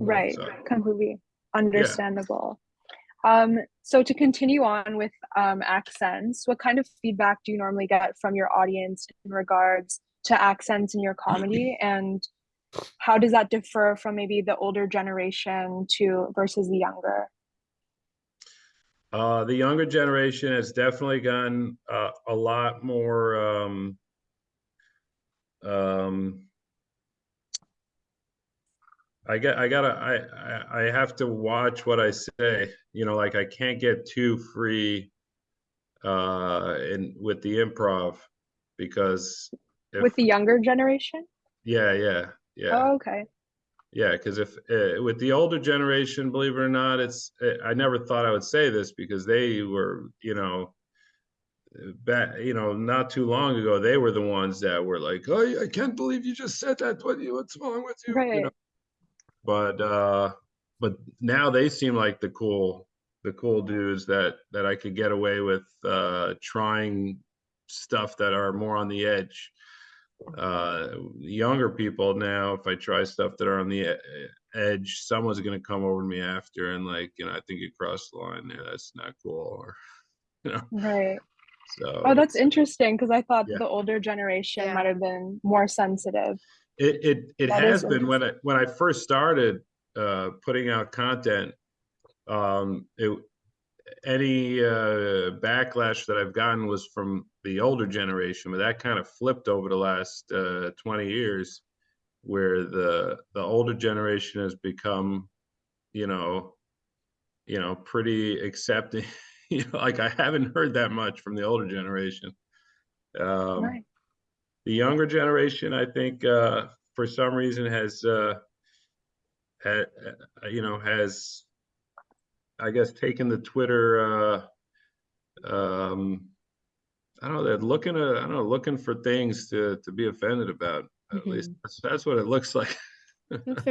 Right, So, completely understandable. Um, so to continue on with um, accents, what kind of feedback do you normally get from your audience in regards to accents in your comedy, and how does that differ from maybe the older generation to versus the younger? Uh, the younger generation has definitely gotten uh, a lot more um, um, I get I gotta I, I I have to watch what I say. You know, like I can't get too free uh in with the improv because if, With the younger generation? yeah, yeah, yeah. Oh, okay. Yeah, because if uh, with the older generation, believe it or not, it's uh, I never thought I would say this because they were, you know, back, you know, not too long ago, they were the ones that were like, "Oh, I can't believe you just said that. What what's wrong with you?" You know. Right. But uh, but now they seem like the cool, the cool dudes that that I could get away with uh, trying stuff that are more on the edge uh younger people now if i try stuff that are on the e- edge someone's going to come over to me after and like you know i think you crossed the line there that's not cool or you know Right. so Oh, that's interesting because I thought Yeah. the older generation Yeah. might have been more sensitive. It it, it That has been. When i when i first started uh putting out content um it any uh backlash that i've gotten was from the older generation but that kind of flipped over the last uh 20 years where the the older generation has become you know you know pretty accepting you know like i haven't heard that much from the older generation. Um Right. The younger generation i think uh for some reason has uh uh, you know has i guess taken the twitter uh um i don't know they're looking at i don't know looking for things to to be offended about at Mhm. least. That's, that's what it looks like